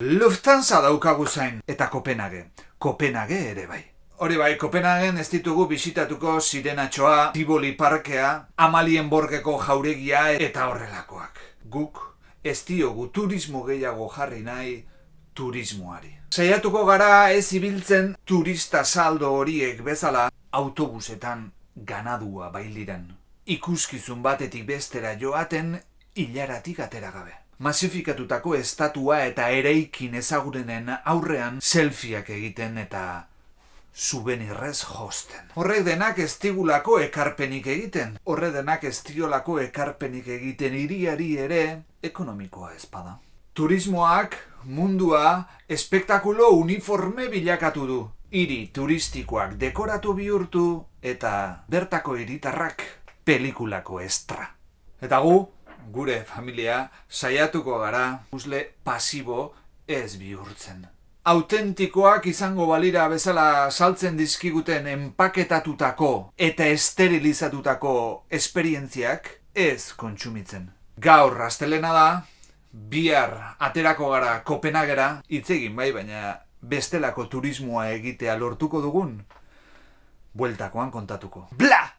Lufthansa daukagu zain eta Kopenhague. Kopenhague ere bai. Hori bai, Kopenhagen ez ditugu bisitatuko sirenatxoa, Tivoli parkea, Amalien borgeko jauregia eta horrelakoak. Guk ez diogu turismo gehiago jarri nahi turismoari. Saiatuko gara ez ibiltzen turista saldo horiek bezala autobusetan ganadua bailiran. Ikuskizun batetik bestera joaten hilaratik atera gabe. Masifikatutako estatua eta ereikin ezagurenen aurrean selfieak egiten eta subenirrez josten. Horrek denak ez digulako ekarpenik egiten. Horrek denak ez diolako ekarpenik egiten iriari ere ekonomikoa ezpada. Turismoak mundua espektakulo uniforme bilakatu du. Hiri turistikoak dekoratu bihurtu eta bertako hiritarrak pelikulako estra. Eta gu, gure familia, saiatuko gara uzle pasibo ez bihurtzen. Autentikoak izango balira bezala saltzen dizkiguten enpaketatutako eta esterilizatutako esperientziak ez kontsumitzen. Gaur rastelena da, bihar aterako gara Kopenhagera, hitz egin bai, baina bestelako turismoa egitea lortuko dugun, bueltakoan kontatuko. Bla!